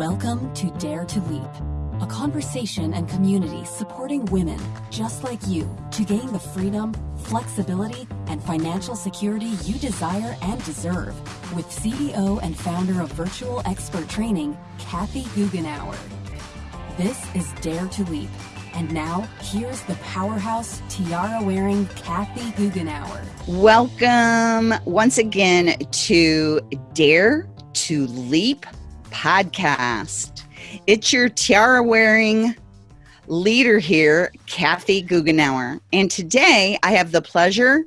Welcome to Dare to Leap, a conversation and community supporting women just like you to gain the freedom, flexibility, and financial security you desire and deserve with CEO and founder of Virtual Expert Training, Kathy Goughenour. This is Dare to Leap. And now, here's the powerhouse tiara wearing Kathy Goughenour. Welcome once again to Dare to Leap podcast. It's your tiara wearing leader here, Kathy Goughenour. And today I have the pleasure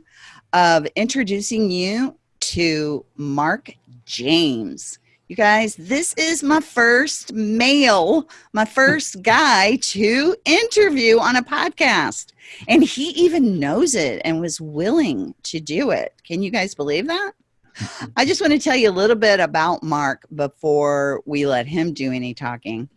of introducing you to Mark James. You guys, this is my first male, my first guy to interview on a podcast. And he even knows it and was willing to do it. Can you guys believe that? I just want to tell you a little bit about Mark before we let him do any talking.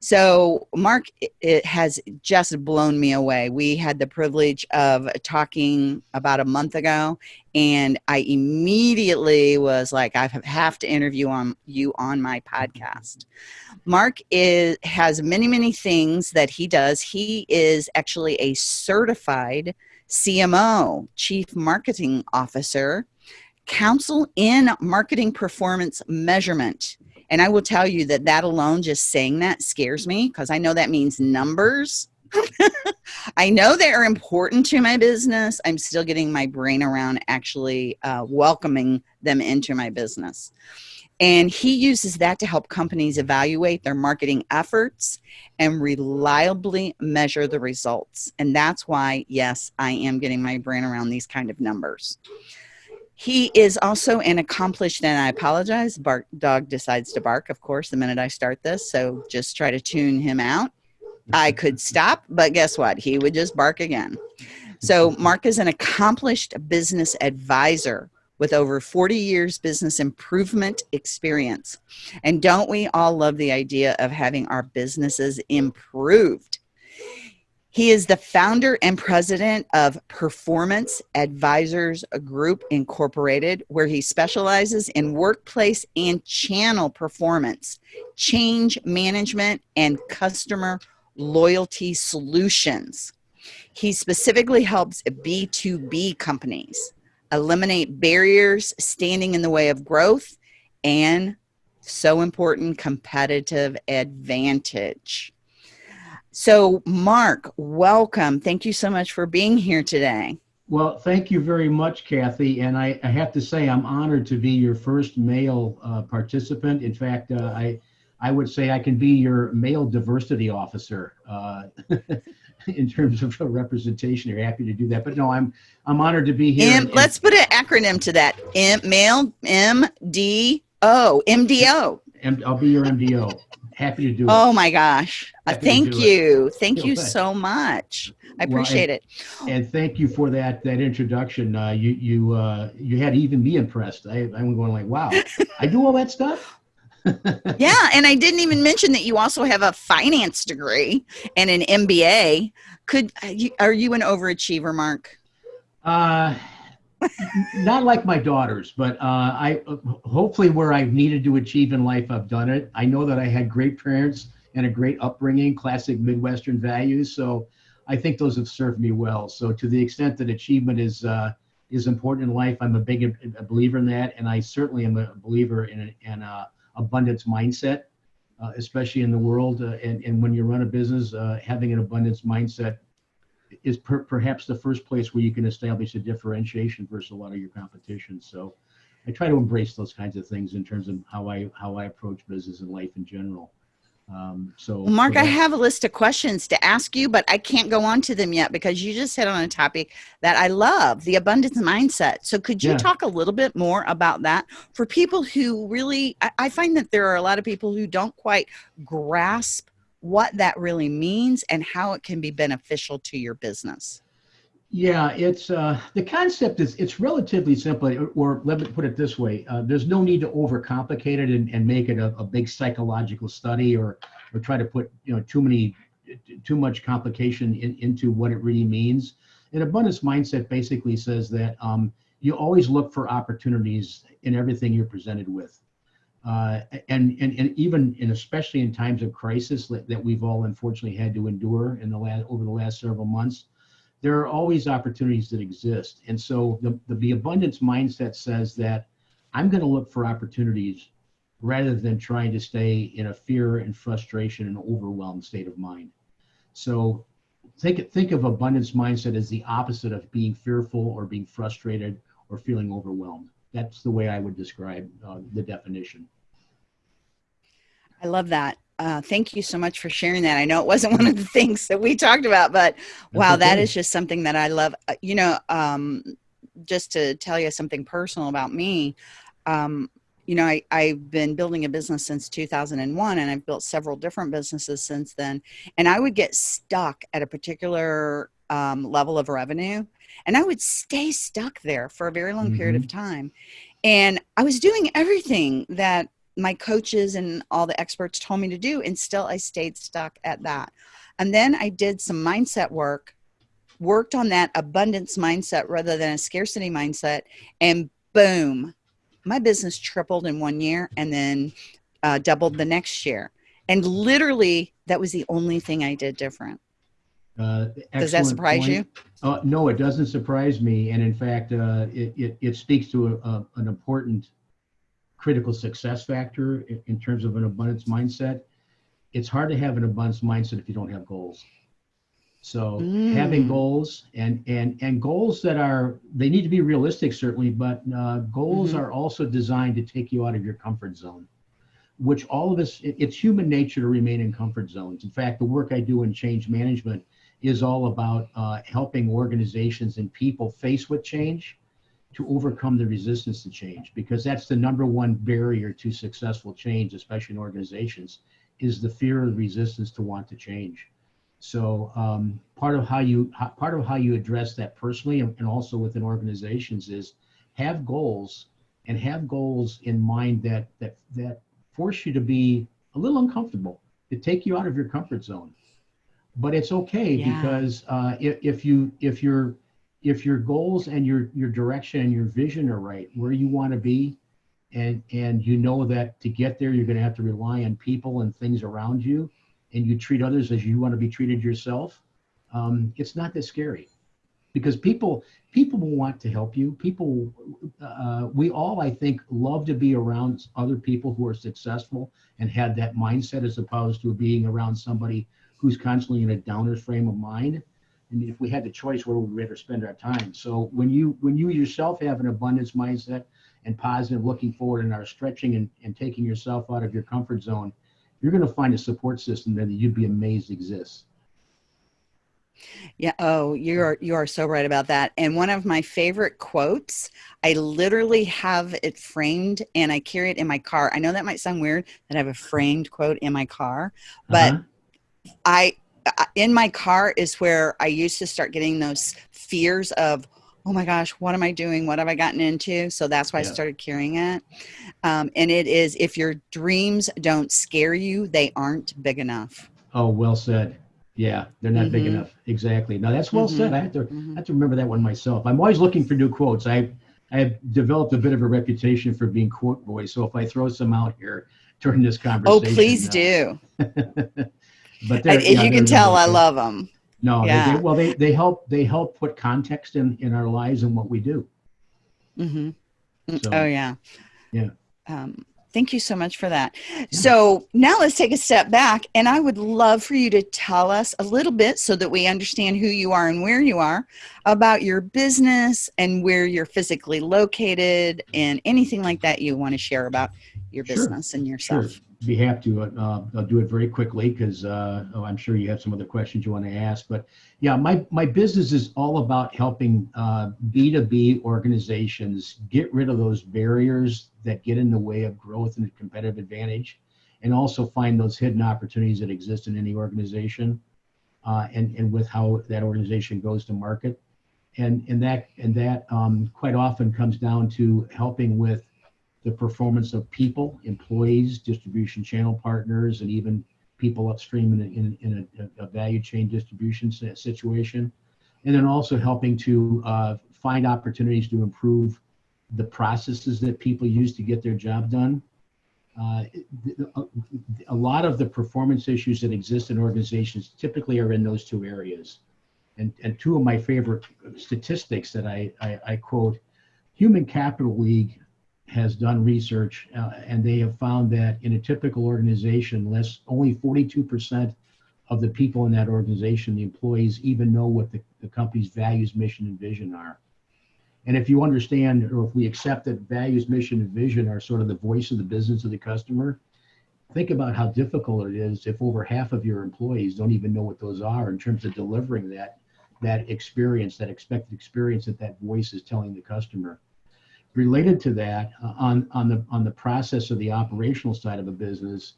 So, Mark it has just blown me away. We had the privilege of talking about a month ago, and I immediately was like, I have to interview on you on my podcast. Mark is has many, many things that he does. He is actually a certified CMO, Chief Marketing Officer counsel in marketing performance measurement. And I will tell you that that alone, just saying that scares me because I know that means numbers. I know they are important to my business. I'm still getting my brain around actually uh, welcoming them into my business. And he uses that to help companies evaluate their marketing efforts and reliably measure the results. And that's why, yes, I am getting my brain around these kind of numbers. He is also an accomplished, and I apologize, bark dog decides to bark, of course, the minute I start this. So just try to tune him out. I could stop, but guess what? He would just bark again. So Mark is an accomplished business advisor with over 40 years business improvement experience. And don't we all love the idea of having our businesses improved? He is the founder and president of Performance Advisors Group Incorporated, where he specializes in workplace and channel performance, change management, and customer loyalty solutions. He specifically helps B2B companies eliminate barriers standing in the way of growth and so important competitive advantage. So, Mark, welcome. Thank you so much for being here today. Well, thank you very much, Kathy. And I, I have to say, I'm honored to be your first male uh, participant. In fact, uh, I, I would say I can be your male diversity officer uh, in terms of representation. You're happy to do that. But no, I'm I'm honored to be here. M, let's put an acronym to that. M, male M D O M D O. I'll be your MDO happy to do it. Oh my gosh. Uh, thank you. It. Thank you so much. I appreciate well, and, it. And thank you for that that introduction. Uh, you you uh, you had even me impressed. I, I'm going like, wow, I do all that stuff. yeah, and I didn't even mention that you also have a finance degree and an MBA. Could uh, are you an overachiever, Mark? Uh not like my daughters, but uh, I hopefully where I've needed to achieve in life, I've done it. I know that I had great parents and a great upbringing, classic Midwestern values. So I think those have served me well. So to the extent that achievement is uh, is important in life, I'm a big a believer in that, and I certainly am a believer in an uh, abundance mindset, uh, especially in the world. Uh, and and when you run a business, uh, having an abundance mindset is per, perhaps the first place where you can establish a differentiation versus a lot of your competition. So I try to embrace those kinds of things in terms of how I how I approach business and life in general. Um, so, well, Mark, so I have a list of questions to ask you, but I can't go on to them yet because you just hit on a topic that I love the abundance mindset. So, could you yeah. talk a little bit more about that for people who really, I, I find that there are a lot of people who don't quite grasp what that really means and how it can be beneficial to your business. Yeah, it's uh, the concept is it's relatively simple, or let me put it this way: uh, there's no need to overcomplicate it and, and make it a, a, big psychological study, or or try to put you know too many too much complication in, into what it really means. An abundance mindset basically says that um, you always look for opportunities in everything you're presented with. Uh, and, and and even and especially in times of crisis that we've all unfortunately had to endure in the last over the last several months, there are always opportunities that exist. And so the the, the abundance mindset says that I'm going to look for opportunities rather than trying to stay in a fear and frustration and overwhelmed state of mind. So think think of abundance mindset as the opposite of being fearful or being frustrated or feeling overwhelmed. That's the way I would describe uh, the definition. I love that. Uh, thank you so much for sharing that. I know it wasn't one of the things that we talked about, but wow, that is just something that I love. Uh, you know, um, just to tell you something personal about me, um, you know, I, I've been building a business since 2001 and I've built several different businesses since then. And I would get stuck at a particular um, level of revenue and I would stay stuck there for a very long mm-hmm. period of time. And I was doing everything that my coaches and all the experts told me to do. And still I stayed stuck at that. And then I did some mindset work, worked on that abundance mindset rather than a scarcity mindset. And boom, my business tripled in one year and then uh, doubled the next year. And literally, that was the only thing I did different. Uh, Does that surprise point. you? Uh, no, it doesn't surprise me. And in fact, uh, it, it, it, speaks to a, a, an important critical success factor in, in, terms of an abundance mindset. It's hard to have an abundance mindset if you don't have goals. So mm. having goals and, and, and goals that are, they need to be realistic certainly, but uh, goals mm-hmm. are also designed to take you out of your comfort zone which all of us, it's human nature to remain in comfort zones. In fact, the work I do in change management is all about uh, helping organizations and people face with change to overcome the resistance to change because that's the number one barrier to successful change especially in organizations is the fear of resistance to want to change so um, part of how you part of how you address that personally and, and also within organizations is have goals and have goals in mind that that that force you to be a little uncomfortable to take you out of your comfort zone but it's okay yeah. because uh, if, if you if your if your goals and your your direction and your vision are right where you want to be and and you know that to get there you're going to have to rely on people and things around you and you treat others as you want to be treated yourself um, it's not that scary because people people will want to help you people uh, we all i think love to be around other people who are successful and had that mindset as opposed to being around somebody who's constantly in a downer frame of mind. And if we had the choice, where would we rather spend our time? So when you when you yourself have an abundance mindset and positive looking forward and are stretching and, and taking yourself out of your comfort zone, you're going to find a support system that you'd be amazed exists. Yeah. Oh, you're you are so right about that. And one of my favorite quotes, I literally have it framed and I carry it in my car. I know that might sound weird that I have a framed quote in my car, but uh-huh. I in my car is where I used to start getting those fears of, oh my gosh, what am I doing? What have I gotten into? So that's why yeah. I started carrying it. Um, and it is if your dreams don't scare you, they aren't big enough. Oh, well said. Yeah, they're not mm-hmm. big enough. Exactly. Now that's well mm-hmm. said. I have to mm-hmm. I have to remember that one myself. I'm always looking for new quotes. I I have developed a bit of a reputation for being quote boy. So if I throw some out here during this oh, conversation, oh please uh, do. but as yeah, you can tell, I love them. No, yeah. They, well, they, they help they help put context in in our lives and what we do. Mm-hmm. Mm, so, oh yeah. Yeah. Um, thank you so much for that. Yeah. So now let's take a step back, and I would love for you to tell us a little bit so that we understand who you are and where you are about your business and where you're physically located, and anything like that you want to share about your business sure. and yourself. Sure be happy to. Uh, I'll do it very quickly because uh, oh, I'm sure you have some other questions you want to ask. But yeah, my my business is all about helping uh, B2B organizations get rid of those barriers that get in the way of growth and competitive advantage, and also find those hidden opportunities that exist in any organization, uh, and and with how that organization goes to market, and and that and that um, quite often comes down to helping with the performance of people, employees, distribution channel partners, and even people upstream in, in, in a, a, value chain distribution situation. And then also helping to uh, find opportunities to improve the processes that people use to get their job done uh, a lot of the performance issues that exist in organizations typically are in those two areas. And, and two of my favorite statistics that I, I, I quote, Human Capital League has done research uh, and they have found that in a typical organization, less only 42% of the people in that organization, the employees, even know what the, the company's values, mission, and vision are. And if you understand, or if we accept that values, mission, and vision are sort of the voice of the business of the customer, think about how difficult it is if over half of your employees don't even know what those are in terms of delivering that that experience, that expected experience that that voice is telling the customer. Related to that, uh, on on the on the process of the operational side of a business,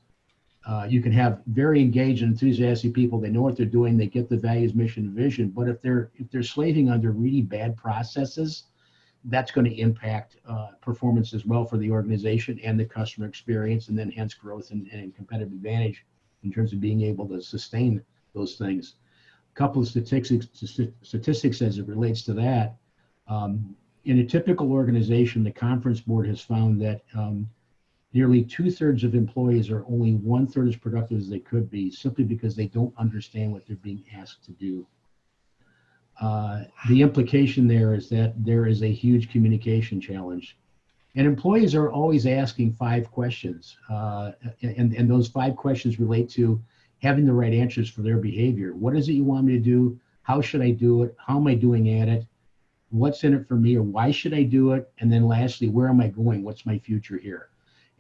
uh, you can have very engaged and enthusiastic people. They know what they're doing. They get the values, mission, vision. But if they're if they're slaving under really bad processes, that's going to impact uh, performance as well for the organization and the customer experience, and then hence growth and, and competitive advantage in terms of being able to sustain those things. A couple of statistics, statistics as it relates to that. Um, in a typical organization, the conference board has found that um, nearly two thirds of employees are only one third as productive as they could be simply because they don't understand what they're being asked to do. Uh, the implication there is that there is a huge communication challenge. And employees are always asking five questions. Uh, and, and those five questions relate to having the right answers for their behavior. What is it you want me to do? How should I do it? How am I doing at it? What's in it for me or why should I do it? And then lastly, where am I going? What's my future here?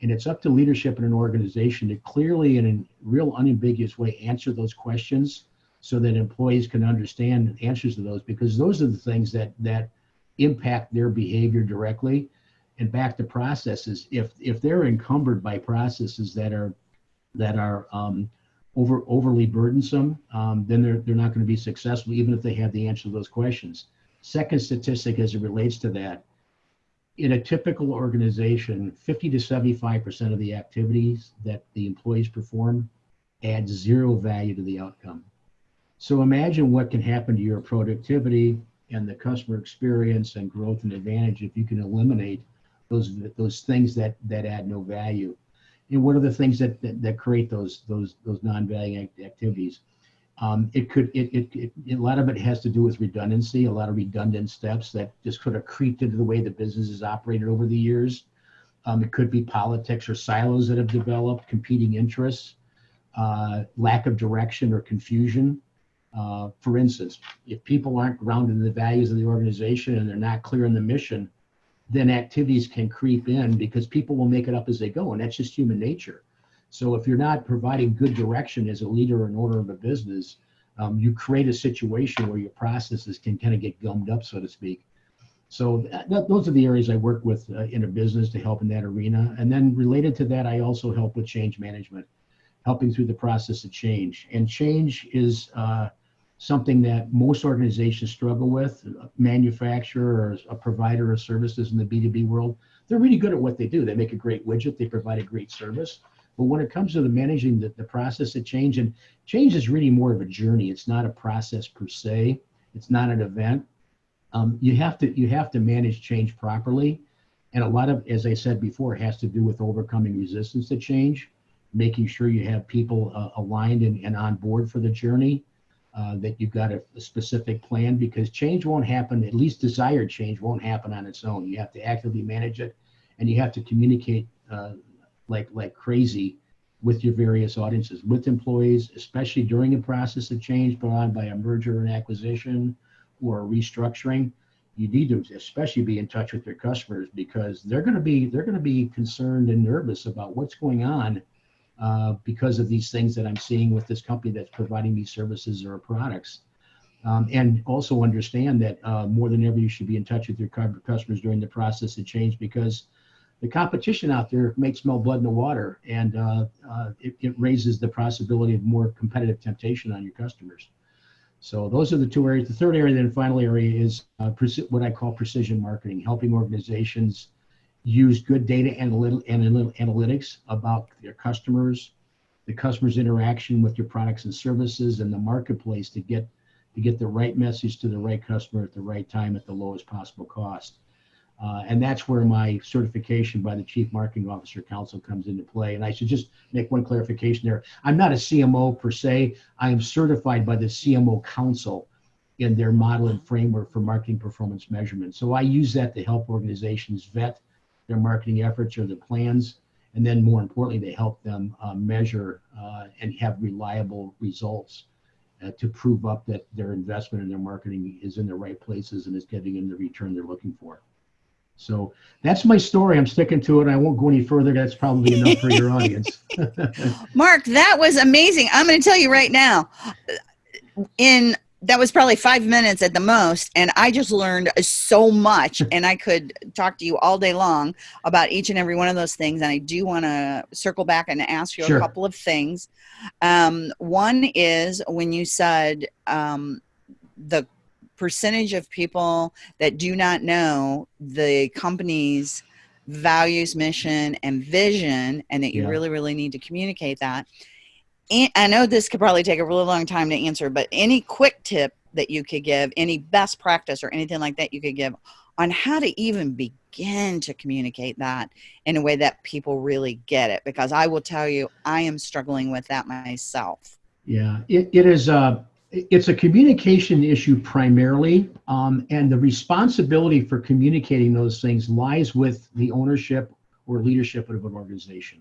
And it's up to leadership in an organization to clearly and in a real unambiguous way answer those questions so that employees can understand answers to those because those are the things that that impact their behavior directly and back to processes if if they're encumbered by processes that are that are um, over overly burdensome um, then they're, they're not going to be successful even if they have the answer to those questions second statistic as it relates to that in a typical organization 50 to 75 percent of the activities that the employees perform add zero value to the outcome so imagine what can happen to your productivity and the customer experience and growth and advantage if you can eliminate those those things that that add no value. And what are the things that that, that create those those those non-value activities? Um, it could it, it, it, a lot of it has to do with redundancy, a lot of redundant steps that just could have creeped into the way the business is operated over the years. Um, it could be politics or silos that have developed, competing interests, uh, lack of direction or confusion. Uh, for instance, if people aren't grounded in the values of the organization and they're not clear in the mission, then activities can creep in because people will make it up as they go, and that's just human nature. So if you're not providing good direction as a leader or an owner of a business, um, you create a situation where your processes can kind of get gummed up, so to speak. So those are the areas I work with uh, in a business to help in that arena. And then related to that, I also help with change management, helping through the process of change. And change is uh, something that most organizations struggle with, a manufacturer or a provider of services in the B2B world. They're really good at what they do. They make a great widget, they provide a great service. But when it comes to the managing the, the process of change, and change is really more of a journey. It's not a process per se. It's not an event. Um, you have to you have to manage change properly, and a lot of, as I said before, has to do with overcoming resistance to change, making sure you have people uh, aligned and, and on board for the journey, uh, that you've got a, a, specific plan because change won't happen, at least desired change won't happen on its own. You have to actively manage it and you have to communicate uh, like, like crazy with your various audiences, with employees, especially during the process of change brought on by a merger and acquisition or a restructuring. You need to especially be in touch with your customers because they're going to be they're going to be concerned and nervous about what's going on uh, because of these things that I'm seeing with this company that's providing these services or products. Um, and also understand that uh, more than ever, you should be in touch with your customers during the process of change because the competition out there makes more blood in the water and uh, uh, it, it, raises the possibility of more competitive temptation on your customers. So those are the two areas. The third area, then final area is uh, what I call precision marketing, helping organizations use good data analytics about their customers, the customer's interaction with your products and services and the marketplace to get to get the right message to the right customer at the right time at the lowest possible cost. Uh, and that's where my certification by the Chief Marketing Officer Council comes into play. And I should just make one clarification there. I'm not a CMO per se. I am certified by the CMO Council in their model and framework for marketing performance measurement. So I use that to help organizations vet their marketing efforts or their plans. And then more importantly, they help them uh, measure uh, and have reliable results uh, to prove up that their investment in their marketing is in the right places and is getting them the return they're looking for. So that's my story. I'm sticking to it. I won't go any further. That's probably enough for your audience. Mark, that was amazing. I'm going to tell you right now. In that was probably five minutes at the most, and I just learned so much. and I could talk to you all day long about each and every one of those things. And I do want to circle back and ask you sure. a couple of things. Um, one is when you said um, the percentage of people that do not know the company's values, mission, and vision, and that you yeah. really, really need to communicate that. And I know this could probably take a really long time to answer, but any quick tip that you could give, any best practice or anything like that you could give on how to even begin to communicate that in a way that people really get it? Because I will tell you, I am struggling with that myself. Yeah, it, it is. Uh, it's a communication issue primarily, um, and the responsibility for communicating those things lies with the ownership or leadership of an organization.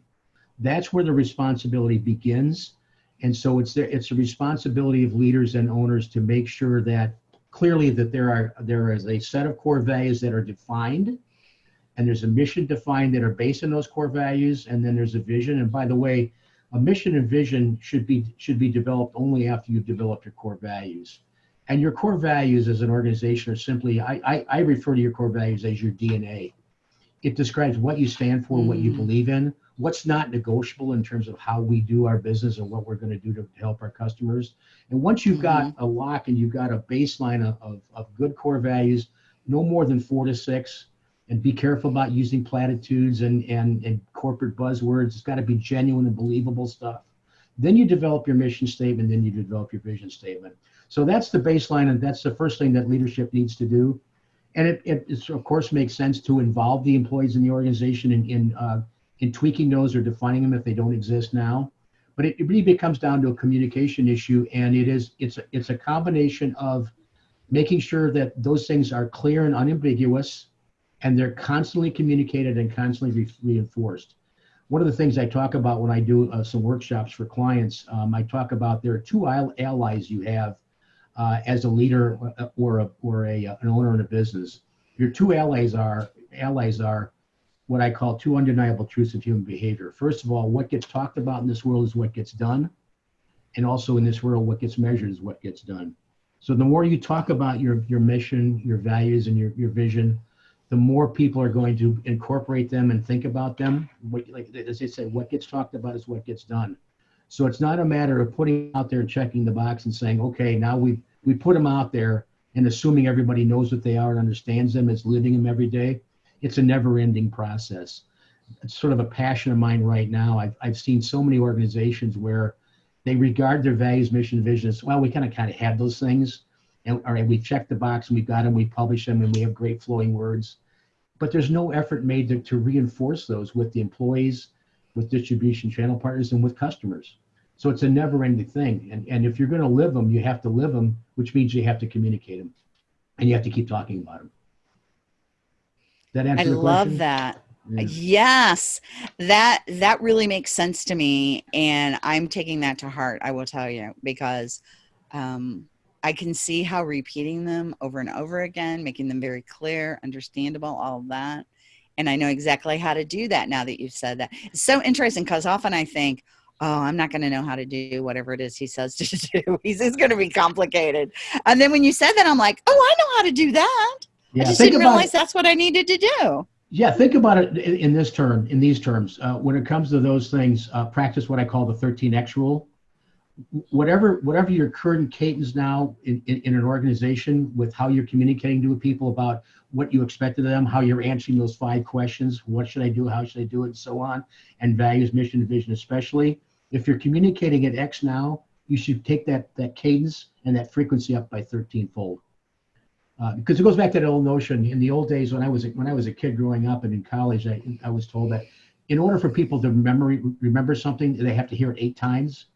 That's where the responsibility begins, and so it's the, it's a responsibility of leaders and owners to make sure that clearly that there are there is a set of core values that are defined, and there's a mission defined that are based on those core values, and then there's a vision. And by the way, a mission and vision should be should be developed only after you've developed your core values and your core values as an organization are simply I, I, I refer to your core values as your dna it describes what you stand for mm. what you mm. believe in what's not negotiable in terms of how we do our business and what we're going to do to help our customers and once you've mm-hmm. got a lock and you've got a baseline of, of, of good core values no more than four to six and be careful about using platitudes and, and, and corporate buzzwords. It's got to be genuine and believable stuff. Then you develop your mission statement, then you develop your vision statement. So that's the baseline, and that's the first thing that leadership needs to do. And it, it of course makes sense to involve the employees in the organization in in, uh, in tweaking those or defining them if they don't exist now. But it, it really becomes down to a communication issue, and it is it's a, it's a combination of making sure that those things are clear and unambiguous and they're constantly communicated and constantly re- reinforced. One of the things I talk about when I do uh, some workshops for clients, um, I talk about there are two allies you have uh, as a leader uh, or a, or a, uh, an owner in a business. Your two allies are allies are what I call two undeniable truths of human behavior. First of all, what gets talked about in this world is what gets done, and also in this world, what gets measured is what gets done. So the more you talk about your your mission, your values, and your your vision, the more people are going to incorporate them and think about them. What, like as they say, what gets talked about is what gets done. So it's not a matter of putting out there and checking the box and saying, okay, now we we put them out there and assuming everybody knows what they are and understands them, is living them every day. It's a never-ending process. It's sort of a passion of mine right now. I've I've seen so many organizations where they regard their values, mission, vision as well. We kind of kind of have those things, and all right, we check the box and we've got them, we publish them, and we have great flowing words. But there's no effort made to, to reinforce those with the employees, with distribution channel partners, and with customers. So it's a never-ending thing. And and if you're going to live them, you have to live them, which means you have to communicate them, and you have to keep talking about them. That answer I love that. Yeah. Yes, that that really makes sense to me, and I'm taking that to heart. I will tell you because um, I can see how repeating them over and over again, making them very clear, understandable, all of that. And I know exactly how to do that now that you've said that. It's so interesting because often I think, oh, I'm not going to know how to do whatever it is he says to do. He's it's going to be complicated. And then when you said that, I'm like, oh, I know how to do that. Yeah, I just didn't realize that's what I needed to do. Yeah, think about it in this term, in these terms. Uh, when it comes to those things, uh, practice what I call the 13x rule whatever whatever your current cadence now in, in, in, an organization with how you're communicating to people about what you expect of them, how you're answering those five questions, what should I do, how should I do it, and so on, and values, mission, vision, especially. If you're communicating at X now, you should take that that cadence and that frequency up by 13 fold. uh, because it goes back to that old notion. In the old days, when I was when I was a kid growing up and in college, I, I was told that in order for people to remember remember something, they have to hear it eight times.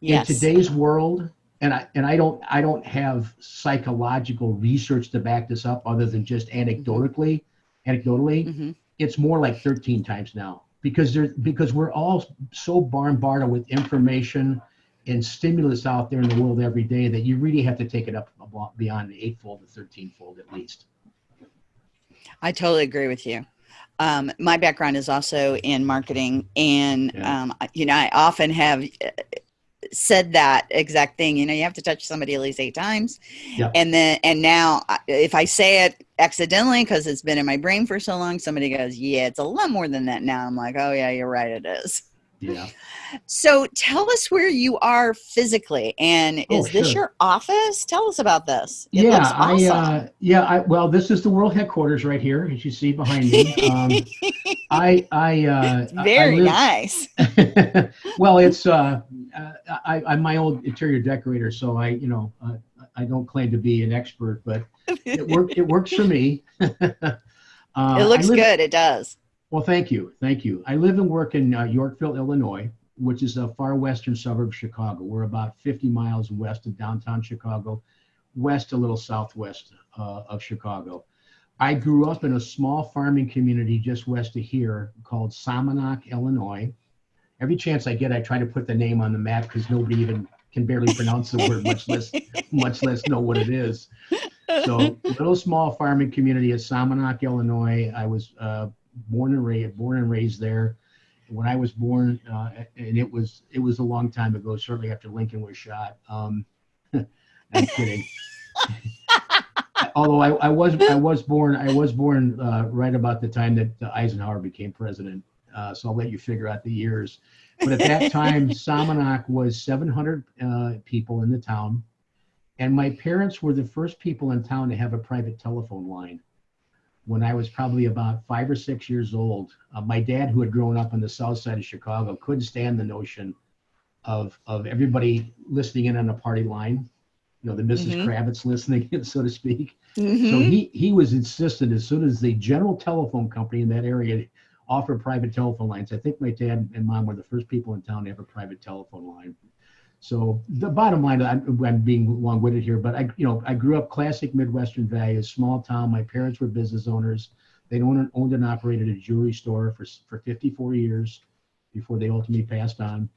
Yes. In today's world, and I and I don't I don't have psychological research to back this up other than just anecdotally, anecdotally, Mhm. it's more like 13 times now because there because we're all so bombarded with information and stimulus out there in the world every day that you really have to take it up beyond the eightfold to 13 fold at least. I totally agree with you. Um, my background is also in marketing, and Yeah. um, you know, I often have uh, said that exact thing. You know, you have to touch somebody at least eight times, Yeah. and then and now uh, if I say it accidentally because it's been in my brain for so long, somebody goes, "Yeah, it's a lot more than that." Now I'm like, "Oh yeah, you're right, it is." Yeah. So tell us where you are physically, and Oh, is this your office? Tell us about this. It yeah, awesome. I uh, yeah, I well, this is the world headquarters right here, as you see behind me. Um, I I uh, I- I Very live- nice. well, it's uh, uh, I, I'm my old interior decorator, so I you know uh, I don't claim to be an expert, but it work it works for me. uh, it looks live- good. It does. Well, thank you, thank you. I live and work in uh, Yorkville, Illinois, which is a far western suburb of Chicago. We're about 50 miles west of downtown Chicago, west a little southwest uh, of Chicago. I grew up in a small farming community just west of here called Somonauk, Illinois. Every chance I get, I try to put the name on the map because nobody even can barely pronounce the word, much less much less know what it is. So, little small farming community of Somonauk, Illinois. I was uh, born and raised born and raised there. When I was born, uh, and it was it was a long time ago, certainly after Lincoln was shot. Um, I'm kidding. Although I, I was I was born I was born uh, right about the time that uh, Eisenhower became president. Uh, so I'll let you figure out the years. But at that time, Somonauk was 700 uh, people in the town, and my parents were the first people in town to have a private telephone line. When I was probably about five or six years old, uh, my dad, who had grown up on the south side of Chicago, couldn't stand the notion of of everybody listening in on a party line. You know, the missus Mhm. Kravitz listening, so to speak. So Mhm. he he was insistent as soon as the general telephone company in that area offered private telephone lines. I think my dad and mom were the first people in town to have a private telephone line. So the bottom line, I'm, I'm being long-winded here, but I you know I grew up classic Midwestern values, small town. My parents were business owners. They owned, owned and operated a jewelry store for for 54 years before they ultimately passed on.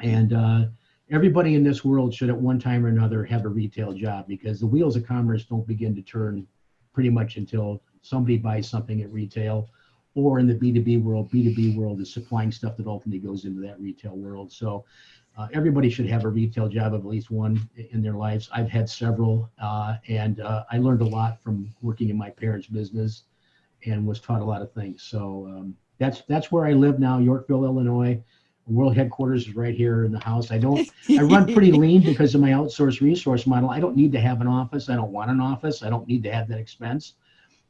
And uh, everybody in this world should at one time or another have a retail job because the wheels of commerce don't begin to turn pretty much until somebody buys something at retail or in the B2B world, B2B world is supplying stuff that ultimately goes into that retail world. So uh, everybody should have a retail job of at least one in their lives. I've had several, uh, and uh, I learned a lot from working in my parents' business and was taught a lot of things. So um, that's that's where I live now, Yorkville, Illinois. World headquarters is right here in the house. I don't I run pretty lean because of my outsourced resource model. I don't need to have an office. I don't want an office. I don't need to have that expense.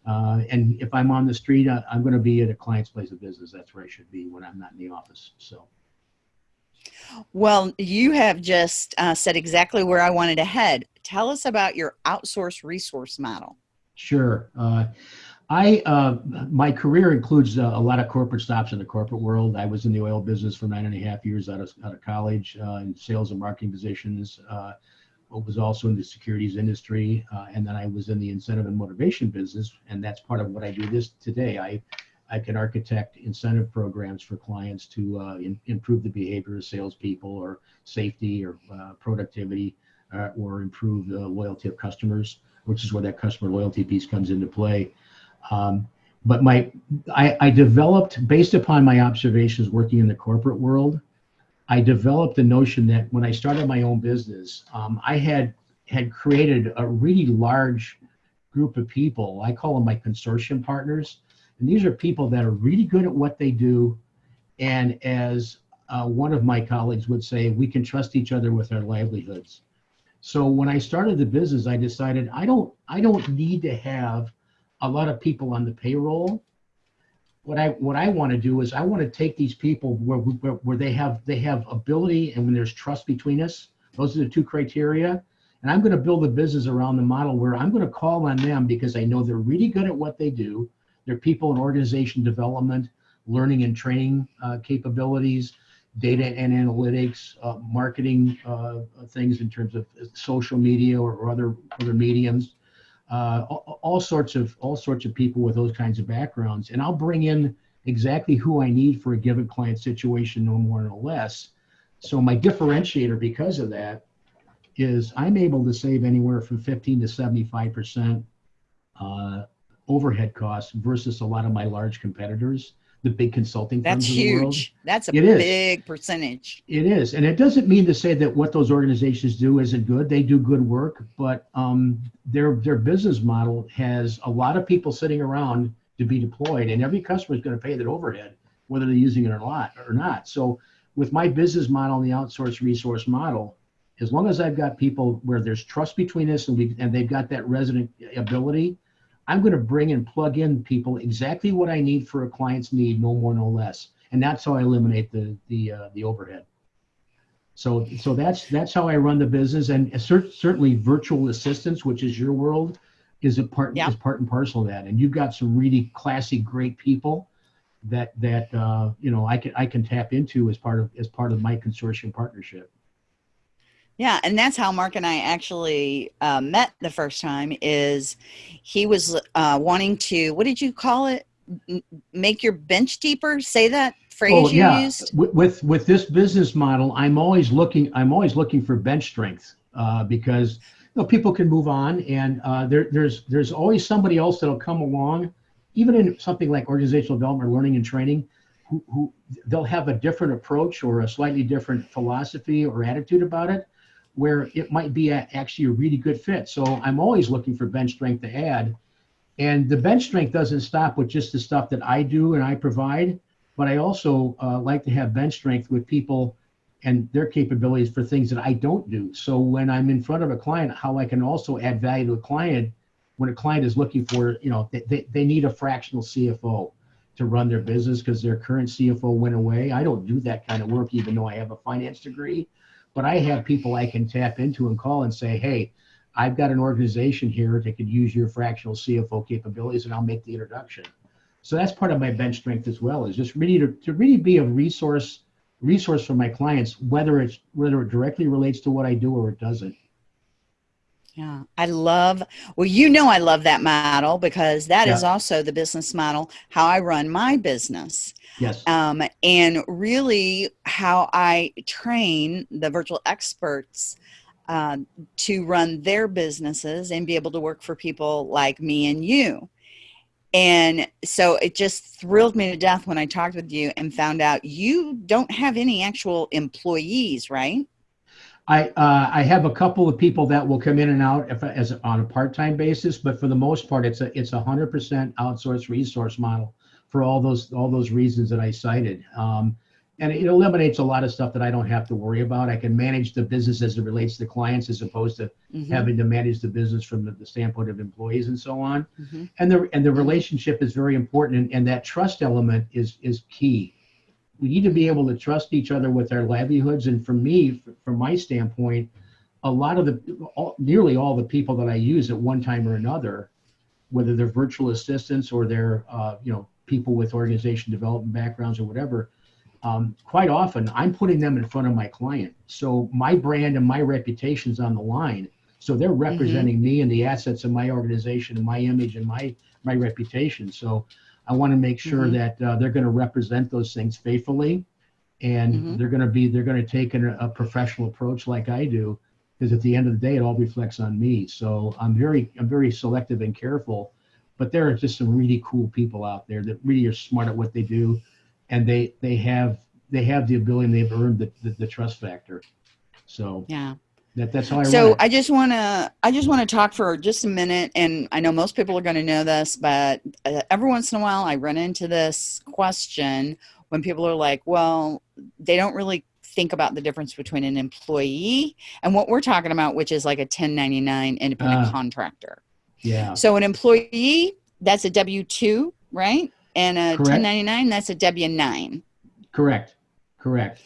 Uh, and if I'm on the street, I, I'm going to be at a client's place of business. That's where I should be when I'm not in the office. So, Well, you have just uh, said exactly where I wanted to head. Tell us about your outsource resource model. sure. Uh, I uh, my career includes uh, a lot of corporate stops in the corporate world. I was in the oil business for nine and a half years out of out of college uh, in sales and marketing positions. Uh, was also in the securities industry, uh, and then I was in the incentive and motivation business, and that's part of what I do this today. I I can architect incentive programs for clients to uh, in, improve the behavior of salespeople, or safety, or uh, productivity, uh, or improve the loyalty of customers, which is where that customer loyalty piece comes into play. Um, but my I, I developed based upon my observations working in the corporate world I developed the notion that when I started my own business, um, I had had created a really large group of people. I call them my consortium partners, and these are people that are really good at what they do. And as uh, one of my colleagues would say, we can trust each other with our livelihoods. So when I started the business, I decided I don't I don't need to have a lot of people on the payroll what I what I want to do is I want to take these people where, where where they have they have ability and when there's trust between us. Those are the two criteria, And I'm going to build a business around the model where I'm going to call on them because I know they're really good at what they do. They're people in organization development, learning and training uh, capabilities, data and analytics, uh, marketing uh, things in terms of social media or, or other other mediums, uh, all, all, sorts of all sorts of people with those kinds of backgrounds, and I'll bring in exactly who I need for a given client situation, no more no less. So my differentiator because of that is I'm able to save anywhere from 15 to 75 percent uh, overhead costs versus a lot of my large competitors the big consulting firms. That's huge. That's a it big is. percentage. It is, and it doesn't mean to say that what those organizations do isn't good. They do good work, but um, their their business model has a lot of people sitting around to be deployed, and every customer is going to pay that overhead, whether they're using it or not. Or not. So, with my business model and the outsourced resource model, as long as I've got people where there's trust between us and we and they've got that resident ability I'm going to bring and plug in people exactly what I need for a client's need, no more, no less. And that's how I eliminate the the uh, the overhead. So so that's that's how I run the business. And cert- certainly virtual assistants, which is your world, is a part is part and parcel of that. And you've got some really classy, great people that that uh, you know I can I can tap into as part of as part of my consortium partnership. Yeah, and that's how Mark and I actually uh, met the first time. Is he was uh, wanting to what did you call it? make your bench deeper. Say that phrase oh, you yeah. used. With with this business model, I'm always looking. I'm always looking for bench strength uh, because you know people can move on, and uh, there, there's there's always somebody else that'll come along, even in something like organizational development, learning and training. Who, who they'll have a different approach or a slightly different philosophy or attitude about it where it might be a, actually a really good fit. So I'm always looking for bench strength to add. And the bench strength doesn't stop with just the stuff that I do and I provide, but I also uh, like to have bench strength with people and their capabilities for things that I don't do. So when I'm in front of a client, how I can also add value to a client when a client is looking for, you know, they, they need a fractional CFO to run their business because their current CFO went away. I don't do that kind of work, even though I have a finance degree but I have people I can tap into and call and say, hey, I've got an organization here that could use your fractional CFO capabilities, and I'll make the introduction. So that's part of my bench strength as well, is just really to, to really be a resource resource for my clients, whether it's whether it directly relates to what I do or it doesn't. Yeah, I love, well, you know, I love that model because that yeah. is also the business model, how I run my business. Yes. Um, and really how I train the virtual experts uh, to run their businesses and be able to work for people like me and you. And so it just thrilled me to death when I talked with you and found out you don't have any actual employees, right? I uh, I have a couple of people that will come in and out if, as on a part-time basis, but for the most part, it's a it's a hundred percent outsourced resource model for all those all those reasons that I cited. Um, and it eliminates a lot of stuff that I don't have to worry about. I can manage the business as it relates to clients, as opposed to mm-hmm. having to manage the business from the, the standpoint of employees and so on. Mm-hmm. And the and the relationship is very important, and, and that trust element is is key we need to be able to trust each other with our livelihoods. And for me, from my standpoint, a lot of the, all, nearly all the people that I use at one time or another, whether they're virtual assistants or they're, uh, you know, people with organization development backgrounds or whatever, um, quite often I'm putting them in front of my client. So my brand and my reputation's on the line. So they're mm-hmm. representing mm-hmm. me and the assets of my organization and my image and my my reputation. So I want to make sure mm-hmm. that uh, they're going to represent those things faithfully, and mm-hmm. they're going to be they're going to take an, a professional approach like I do, because at the end of the day, it all reflects on me. So I'm very I'm very selective and careful, but there are just some really cool people out there that really are smart at what they do, and they they have they have the ability and they've earned the, the, the trust factor. So yeah. That, that's how I so I just want to I just want to talk for just a minute, and I know most people are going to know this, but uh, every once in a while I run into this question when people are like, "Well, they don't really think about the difference between an employee and what we're talking about, which is like a 1099 independent uh, contractor." Yeah. So an employee that's a W two, right? And a Correct. 1099 that's a W nine. Correct. Correct.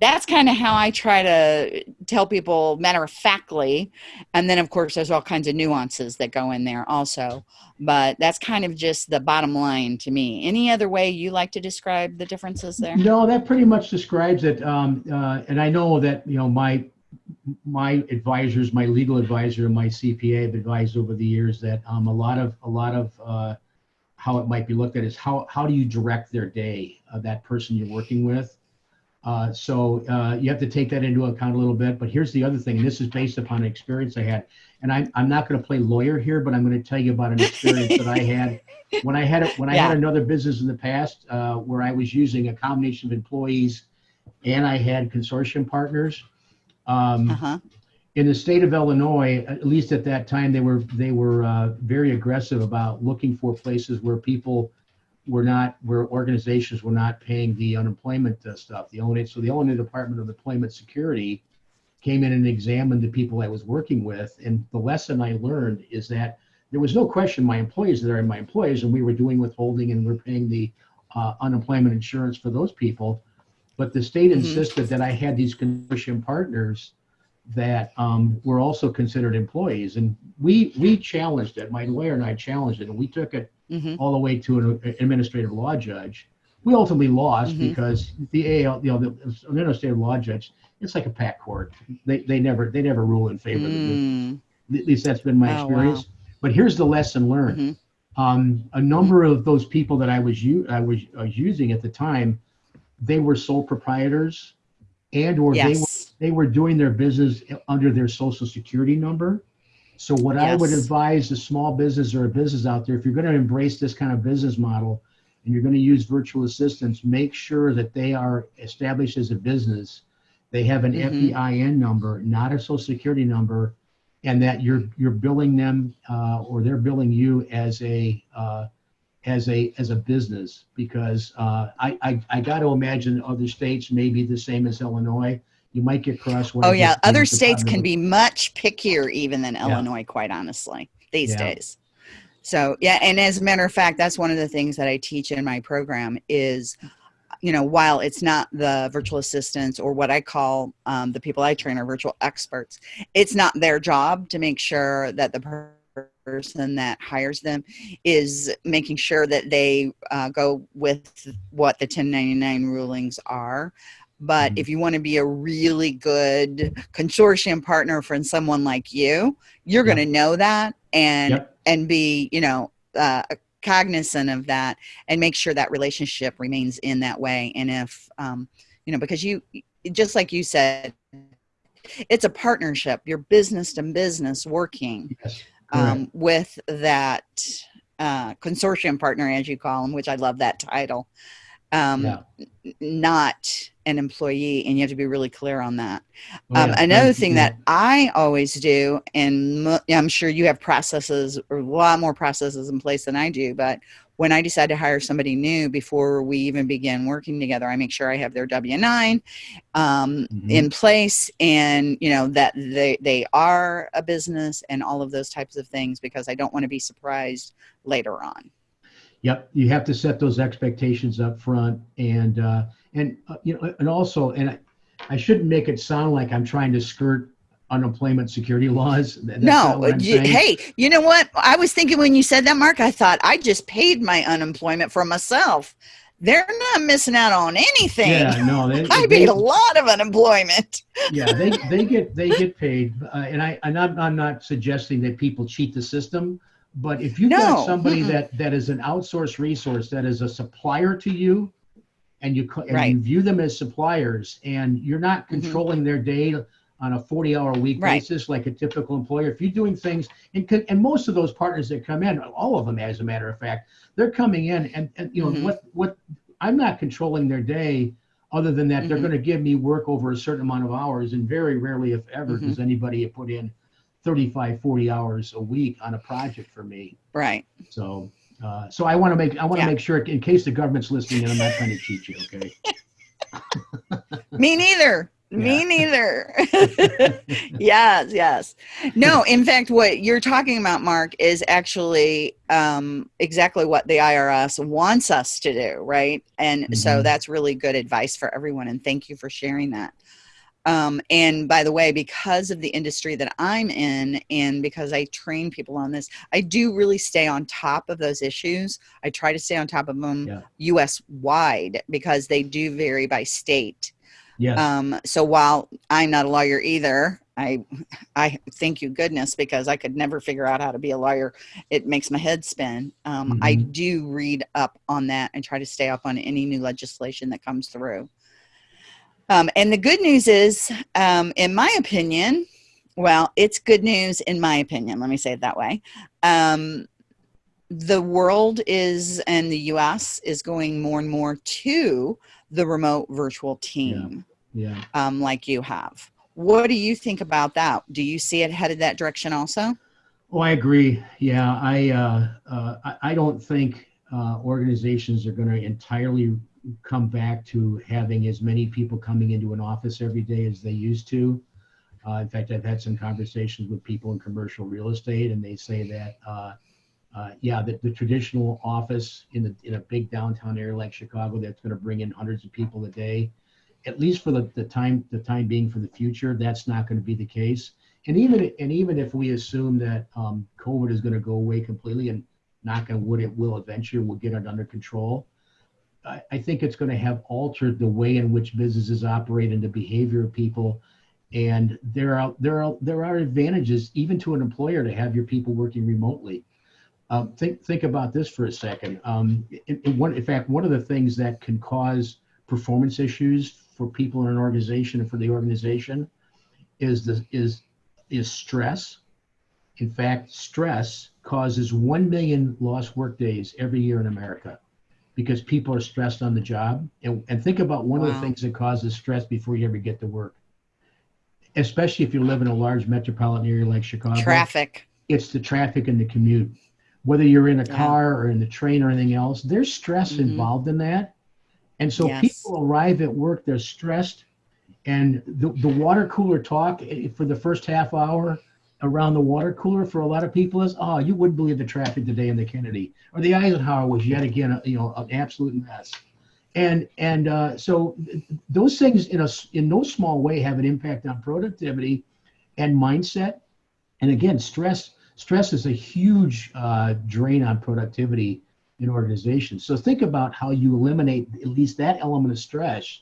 That's kind of how I try to tell people matter of factly and then of course there's all kinds of nuances that go in there also but that's kind of just the bottom line to me. Any other way you like to describe the differences there? No that pretty much describes it um, uh, and i know that you know my my advisors my legal advisor and my cpa have advised over the years that um, a lot of a lot of uh, how it might be looked at is how how do you direct their day of that person you're working with uh, so uh, you have to take that into account a little bit. But here's the other thing. This is based upon an experience I had, and I'm I'm not going to play lawyer here, but I'm going to tell you about an experience that I had when I had a, when I yeah. had another business in the past uh, where I was using a combination of employees, and I had consortium partners. Um, uh-huh. In the state of Illinois, at least at that time, they were they were uh, very aggressive about looking for places where people were not where organizations were not paying the unemployment uh, stuff. The Illinois so the Illinois Department of Employment Security came in and examined the people I was working with, and the lesson I learned is that there was no question my employees that are my employees, and we were doing withholding and we're paying the uh, unemployment insurance for those people. But the state mm-hmm. insisted that I had these consortium partners that um, were also considered employees, and we we challenged it. My lawyer and I challenged it, and we took it mm-hmm. all the way to an administrative law judge. We ultimately lost mm-hmm. because the AL, you know, the, administrative law judge, it's like a pack court. They, they never they never rule in favor mm. of the At least that's been my oh, experience. Wow. But here's the lesson learned. Mm-hmm. Um, a number of those people that I was u- I was, I was using at the time, they were sole proprietors, and or yes. they were they were doing their business under their social security number so what yes. I would advise a small business or a business out there, if you're going to embrace this kind of business model and you're going to use virtual assistants, make sure that they are established as a business. They have an mm-hmm. FEIN number, not a social security number, and that you're you're billing them uh, or they're billing you as a uh, as a as a business because uh, I, I I got to imagine other states may be the same as Illinois you might get crosswise. Oh yeah, other states can be much pickier even than yeah. Illinois, quite honestly, these yeah. days. So yeah, and as a matter of fact, that's one of the things that I teach in my program is, you know, while it's not the virtual assistants or what I call um, the people I train are virtual experts, it's not their job to make sure that the person that hires them is making sure that they uh, go with what the 1099 rulings are but mm-hmm. if you want to be a really good consortium partner for someone like you, you're going to know that and and be you know uh, cognizant of that and make sure that relationship remains in that way. And if um, you know, because you just like you said, it's a partnership. You're business to business working yes. um, with that uh, consortium partner, as you call them, which I love that title. Um, yeah. Not an employee and you have to be really clear on that oh, um, another thing that i always do and i'm sure you have processes or a lot more processes in place than i do but when i decide to hire somebody new before we even begin working together i make sure i have their w9 um, mm-hmm. in place and you know that they, they are a business and all of those types of things because i don't want to be surprised later on Yep, you have to set those expectations up front, and uh, and uh, you know, and also, and I, I, shouldn't make it sound like I'm trying to skirt unemployment security laws. That's no, you, hey, you know what? I was thinking when you said that, Mark, I thought I just paid my unemployment for myself. They're not missing out on anything. Yeah, no, they, I paid a lot of unemployment. yeah, they they get they get paid, uh, and I and I'm, I'm not suggesting that people cheat the system but if you've no. got somebody mm that that is an outsourced resource that is a supplier to you, and you and right. you view them as suppliers, and you're not mm-hmm. controlling mm-hmm. their day on a 40 hour week right. basis like a typical employer if you're doing things and, and most of those partners that come in all of them as a matter of fact they're coming in and, and you know mm-hmm. what what i'm not controlling their day other than that mm-hmm. they're going to give me work over a certain amount of hours and very rarely if ever mm-hmm. does anybody put in 35 40 hours a week on a project for me. Right. So uh, so i want to make i want to yeah. make sure in case the government's listening and i'm not trying to cheat you okay? Me neither. Yeah. me neither. Yes yes. No in fact what you're talking about mark is actually um, exactly what the irs wants us to do right? And mm-hmm. so that's really good advice for everyone and thank you for sharing that Um, and by the way, because of the industry that I'm in, and because I train people on this, I do really stay on top of those issues. I try to stay on top of them Yeah. US wide because they do vary by state. Yes. Um, so while I'm not a lawyer either, I I thank you goodness because I could never figure out how to be a lawyer. It makes my head spin. Um, I Mhm. do read up on that and try to stay up on any new legislation that comes through. Um, and the good news is, um, in my opinion, well, it's good news in my opinion. Let me say it that way. Um, the world is, and the U.S. is going more and more to the remote virtual team yeah. um, like you have. What do you think about that? Do you see it headed that direction also? Oh, I agree. Yeah, I uh, uh, I, I don't think uh, organizations are going to entirely come back to having as many people coming into an office every day as they used to. Uh, in fact, I've had some conversations with people in commercial real estate, and they say that uh, uh, yeah, the, the traditional office in the in a big downtown area like Chicago that's going to bring in hundreds of people a day, at least for the, the time the time being for the future, that's not going to be the case and even and even if we assume that um, COVID is going to go away completely, and knock on wood, it will eventually, we'll get it under control. I, think it's going to have altered the way in which businesses operate and the behavior of people. And there are there are there are advantages even to an employer to have your people working remotely. Um, think think about this for a second. Um, in, in, one, in fact, one of the things that can cause performance issues for people in an organization and for the organization is the is is stress. In fact, stress causes 1 million lost work days every year in America because people are stressed on the job. And, and think about one of the things that causes stress before you ever get to work, especially if you live in a large metropolitan area like Chicago. Traffic. It's the traffic and the commute. Whether you're in a Yeah. car or in the train or anything else, there's stress Mhm. involved in that. And so Yes. people arrive at work, they're stressed, and the, the water cooler talk eh, for the first half hour around the water cooler for a lot of people is, oh, you wouldn't believe the traffic today in the Kennedy or the Eisenhower was yet again, a, you know, an absolute mess. And and uh, so those things in a in no small way have an impact on productivity and mindset. And again, stress stress is a huge uh, drain on productivity in organizations. So think about how you eliminate at least that element of stress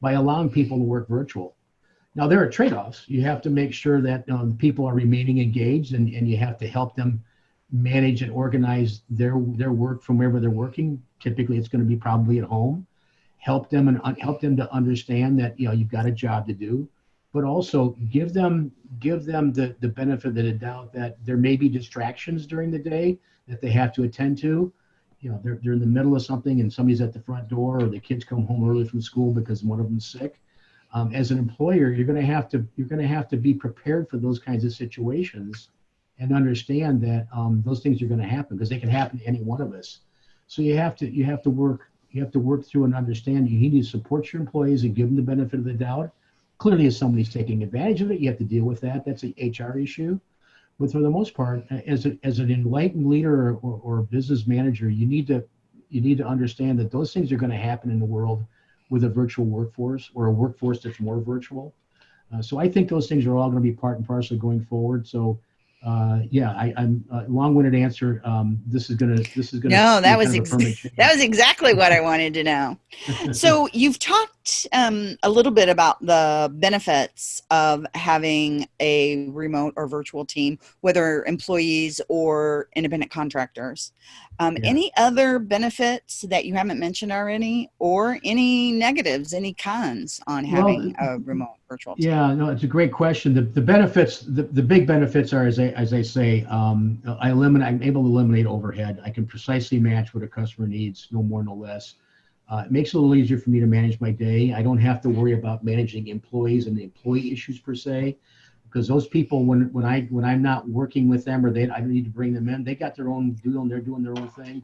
by allowing people to work virtual. Now there are trade-offs. You have to make sure that um, people are remaining engaged, and, and you have to help them manage and organize their their work from wherever they're working. Typically, it's going to be probably at home. Help them and un- help them to understand that you know you've got a job to do, but also give them give them the the benefit of the doubt that there may be distractions during the day that they have to attend to. You know, they're they're in the middle of something and somebody's at the front door, or the kids come home early from school because one of them's sick. Um, as an employer, you're going to have to you're going to have to be prepared for those kinds of situations, and understand that um, those things are going to happen because they can happen to any one of us. So you have to you have to work you have to work through and understand. You need to support your employees and give them the benefit of the doubt. Clearly, if somebody's taking advantage of it, you have to deal with that. That's an HR issue. But for the most part, as a, as an enlightened leader or, or, or business manager, you need to you need to understand that those things are going to happen in the world with a virtual workforce or a workforce that's more virtual. Uh, so I think those things are all going to be part and parcel going forward. So uh, yeah, I, I'm uh, long-winded answer. Um, this is gonna this is gonna No, that was that was exactly what I wanted to know. So you've talked um, a little bit about the benefits of having a remote or virtual team, whether employees or independent contractors. Um, Yeah. Any other benefits that you haven't mentioned already, or any negatives, any cons on Well, having a remote virtual team? Yeah, no, it's a great question. The, the benefits, the, the big benefits are, as I, as I say, um, I eliminate, I'm able to eliminate overhead. I can precisely match what a customer needs, no more, no less. Uh, it makes it a little easier for me to manage my day. I don't have to worry about managing employees and the employee issues per se, because those people, when, when I, when I'm not working with them or they, I need to bring them in, they got their own deal and they're doing their own thing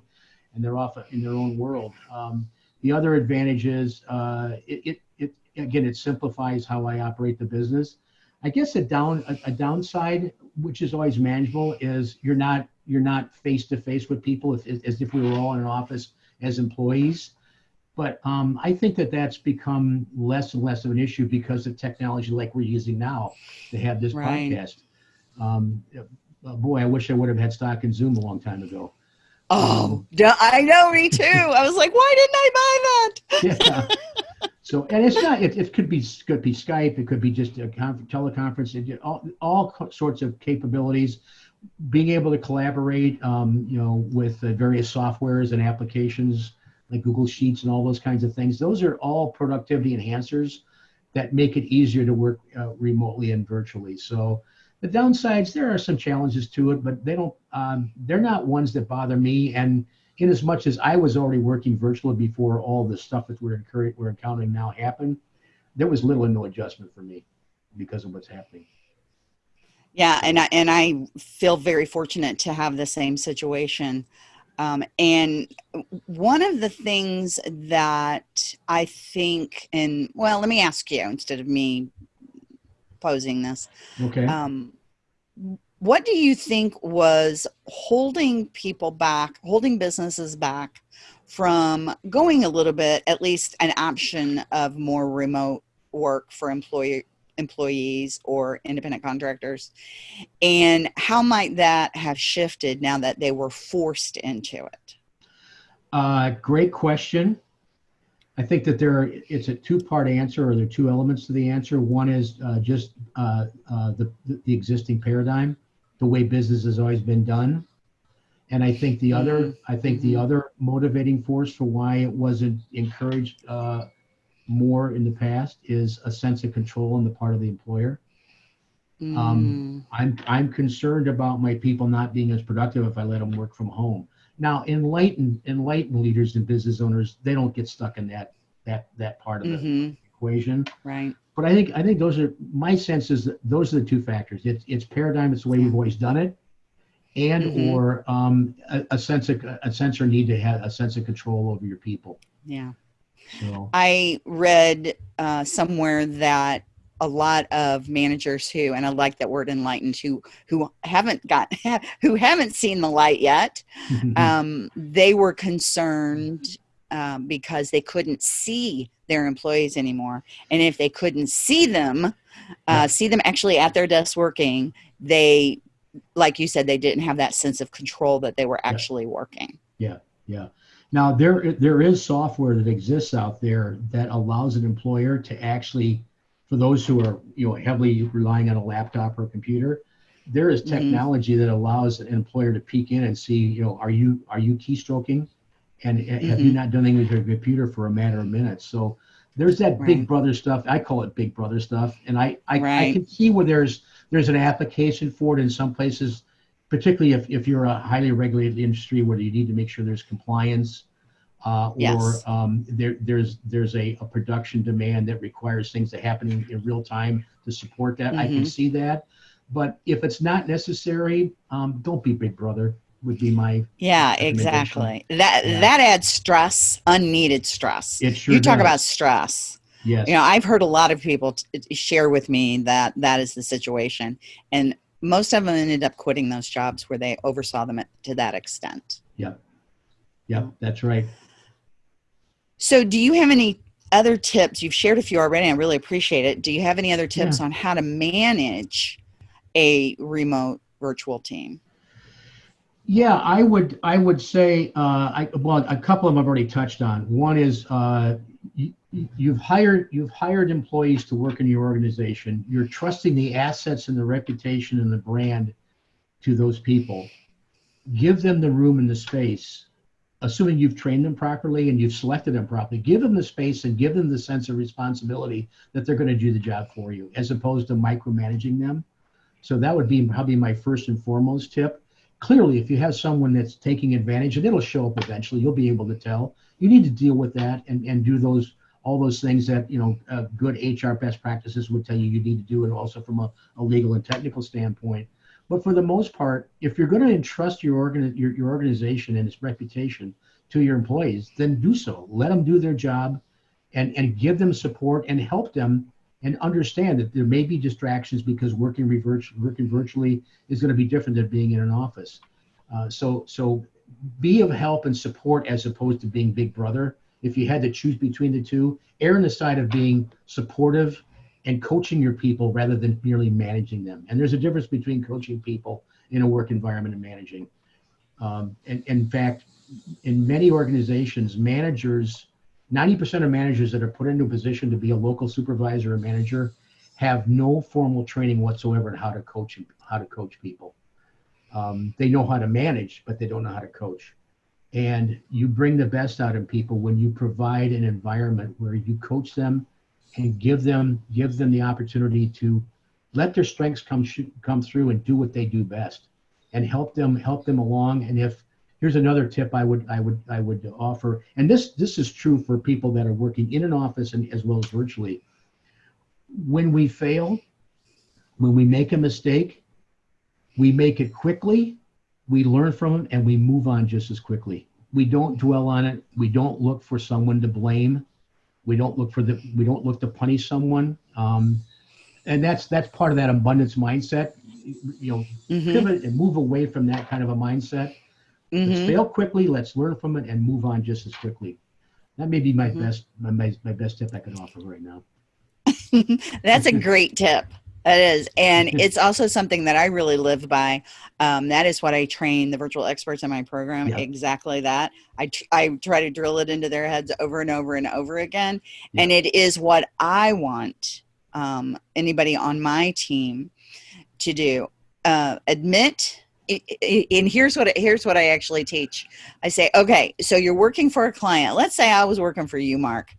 and they're off in their own world. Um, the other advantage is, uh, it, it, it, again, it simplifies how I operate the business. I guess a down a, a downside, which is always manageable, is you're not you're not face to face with people if, as if we were all in an office as employees. But um, I think that that's become less and less of an issue because of technology like we're using now to have this Right. podcast. Um, uh, boy, I wish I would have had stock in Zoom a long time ago. Oh, duh, I know, me too. I was like, why didn't I buy that? Yeah. So, and it's not. It, it could be could be Skype. It could be just a conf- teleconference. It, all all sorts of capabilities. Being able to collaborate, um, you know, with uh, various softwares and applications like Google Sheets and all those kinds of things. Those are all productivity enhancers that make it easier to work uh, remotely and virtually. So the downsides, there are some challenges to it, but they don't. Um, they're not ones that bother me. And in as much as I was already working virtually before all the stuff that we're incurring, we're encountering now happened, there was little or no adjustment for me because of what's happening. Yeah, and I and I feel very fortunate to have the same situation. Um, and one of the things that I think, and well, let me ask you instead of me posing this. Okay. Um, what do you think was holding people back, holding businesses back from going a little bit, at least an option of more remote work for employee employees or independent contractors? And how might that have shifted now that they were forced into it? Uh, great question. I think that there are, it's a two-part answer, or there are two elements to the answer. One is uh, just uh, uh, the the existing paradigm, the way business has always been done, and I think the other, I think the Mhm. other motivating force for why it wasn't encouraged uh, more in the past is a sense of control on the part of the employer. Um, I'm I'm concerned about my people not being as productive if I let them work from home. Now, enlightened enlightened leaders and business owners, they don't get stuck in that that that part of the hmm equation. right. But I think I think those are my sense is that those are the two factors. It's it's paradigm. It's the way we've always done it, and Mhm. or um, a, a sense of a sense or need to have a sense of control over your people. Yeah. So I read uh, somewhere that a lot of managers who, and I like that word enlightened, who who haven't got who haven't seen the light yet, um, they were concerned um, because they couldn't see their employees anymore, and if they couldn't see them, uh, see them actually at their desk working, they, like you said, they didn't have that sense of control that they were Yeah. actually working. Yeah. Yeah. Now there there is software that exists out there that allows an employer to actually, for those who are you know heavily relying on a laptop or a computer, there is Mhm. technology that allows an employer to peek in and see you know are you are you keystroking, and uh, have you Mhm. not done anything with your computer for a matter of minutes? So there's that Right. big brother stuff. I call it big brother stuff, and I I, I can see where there's there's an application for it in some places particularly if, if you're a highly regulated industry where you need to make sure there's compliance uh, Yes. or um, there, there's there's a, a production demand that requires things to happen in, in real time to support that. I can Mhm. see that, but if it's not necessary, um, don't be Big Brother. Would be my Yeah, exactly. That Yeah. that adds stress, unneeded stress. it sure you talk does. about stress. yes You know, I've heard a lot of people share with me that that is the situation, and most of them ended up quitting those jobs where they oversaw them at, to that extent. yep yep that's right. So, do you have any other tips? You've shared a few already. I really appreciate it. Do you have any other tips on how to manage a remote virtual team? Yeah, I would I would say uh, I well a couple of them I've already touched on. One is uh, you, you've hired you've hired employees to work in your organization. You're trusting the assets and the reputation and the brand to those people. Give them the room and the space, assuming you've trained them properly and you've selected them properly. Give them the space and give them the sense of responsibility that they're going to do the job for you, as opposed to micromanaging them. So that would be probably my first and foremost tip clearly if you have someone that's taking advantage and it'll show up eventually you'll be able to tell. You need to deal with that and, and do those all those things that you know uh, good hr best practices would tell you you need to do and also from a, a legal and technical standpoint. But for the most part if you're going to entrust your, organ, your, your organization and its reputation to your employees then do so. Let them do their job and, and give them support and help them and understand that there may be distractions because working, working virtually is going to be different than being in an office. Uh, so, so be of help and support as opposed to being big brother if you had to choose between the two, err on the side of being supportive and coaching your people rather than merely managing them. And there's a difference between coaching people in a work environment and managing. Um, and, and in fact, in many organizations, managers, 90% of managers that are put into a position to be a local supervisor or manager have no formal training whatsoever in how to coach how to coach people. Um, they know how to manage, but they don't know how to coach. And you bring the best out of people when you provide an environment where you coach them and give them give them the opportunity to let their strengths come come through and do what they do best, and help them help them along. And if here's another tip I would I would I would offer, and this this is true for people that are working in an office and as well as virtually. When we fail, when we make a mistake, we make it quickly, we learn from it, and we move on just as quickly. We don't dwell on it. We don't look for someone to blame. We don't look for the. We don't look to punish someone. Um, and that's that's part of that abundance mindset. You know, mm-hmm. pivot and move away from that kind of a mindset. Mm-hmm. Let's fail quickly. Let's learn from it and move on just as quickly. That may be my mm-hmm. best my, my, best tip I can offer right now. that's a great tip. It is. And it's also something that I really live by. Um, that is what I train the virtual experts in my program. Yep. Exactly that. I, I try to drill it into their heads over and over and over again. Yep. And it is what I want um, anybody on my team to do. Uh, admit and here's what here's what I actually teach. I say, okay, so you're working for a client. Let's say I was working for you, Mark,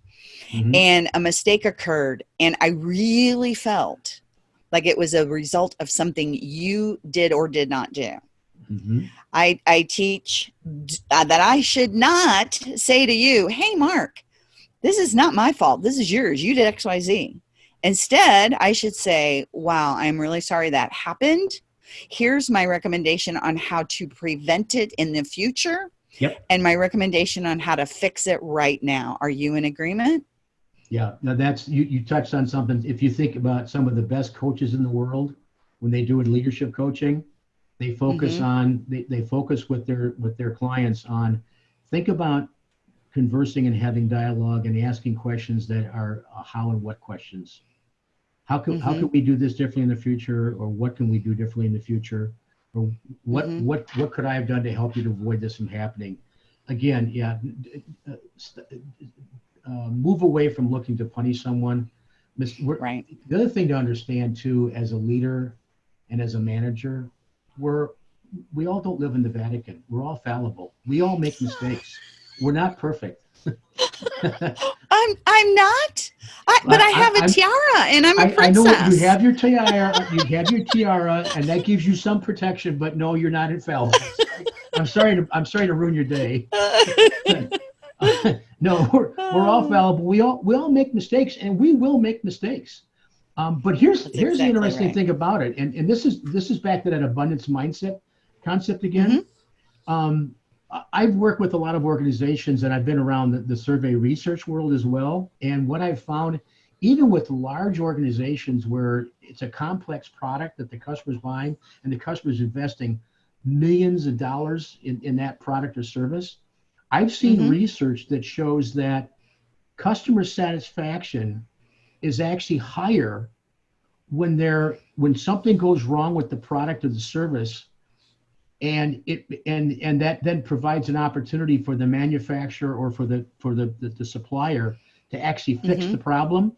mm-hmm. and a mistake occurred, and I really felt like it was a result of something you did or did not do. Mm-hmm. I, I teach uh, that I should not say to you, hey, Mark, this is not my fault. This is yours. You did XYZ. Instead, I should say, wow, I'm really sorry that happened. Here's my recommendation on how to prevent it in the future. Yep. And my recommendation on how to fix it right now. Are you in agreement? Yeah, now that's you. You touched on something. If you think about some of the best coaches in the world, when they do it leadership coaching, they focus mm-hmm. on they, they focus with their with their clients on think about conversing and having dialogue and asking questions that are uh, how and what questions. How can mm-hmm. how can we do this differently in the future, or what can we do differently in the future, or what mm-hmm. what what could I have done to help you to avoid this from happening? Again, yeah, uh, uh, move away from looking to punish someone. Right. The other thing to understand too, as a leader and as a manager, we're we all don't live in the Vatican. We're all fallible. We all make mistakes. We're not perfect. I'm I'm not. I, but I, I have a I'm, tiara and I'm a I, princess. I know you have your tiara. you have your tiara, and that gives you some protection. But no, you're not infallible. I'm sorry to I'm sorry to ruin your day. no, we're, we're all oh. fallible. We all we all make mistakes, and we will make mistakes. Um, but here's That's here's exactly the interesting right. thing about it, and and this is this is back to that abundance mindset concept again. Mm-hmm. Um, I've worked with a lot of organizations, and I've been around the, the survey research world as well. And what I've found, even with large organizations where it's a complex product that the customer's buying and the customer's investing millions of dollars in, in that product or service, I've seen mm-hmm. research that shows that customer satisfaction is actually higher when there when something goes wrong with the product or the service and it and and that then provides an opportunity for the manufacturer or for the for the the, the supplier to actually fix mm-hmm. the problem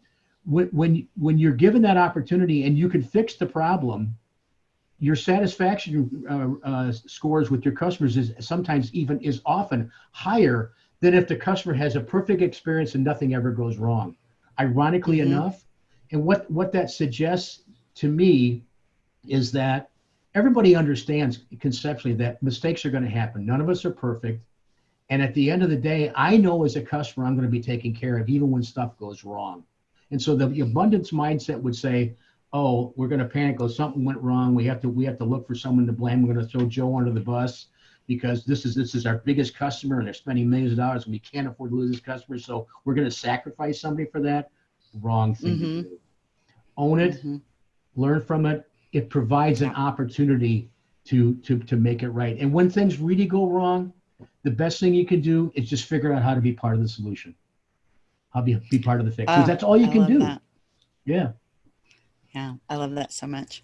when, when when you're given that opportunity and you can fix the problem your satisfaction uh, uh, scores with your customers is sometimes even is often higher than if the customer has a perfect experience and nothing ever goes wrong. Ironically mm-hmm. enough, and what what that suggests to me is that everybody understands conceptually that mistakes are going to happen. None of us are perfect. And at the end of the day, I know as a customer I'm going to be taken care of even when stuff goes wrong. And so the abundance mindset would say, oh, we're going to panic. Oh, something went wrong. We have to we have to look for someone to blame. We're going to throw Joe under the bus because this is this is our biggest customer and they're spending millions of dollars and we can't afford to lose this customer. So we're going to sacrifice somebody for that. Wrong thing mm-hmm. to do. Own it, mm-hmm. learn from it. It provides an opportunity to to to make it right. And when things really go wrong, the best thing you can do is just figure out how to be part of the solution. How be be part of the fix. Oh, that's all you I can do. that. Yeah. Yeah, I love that so much.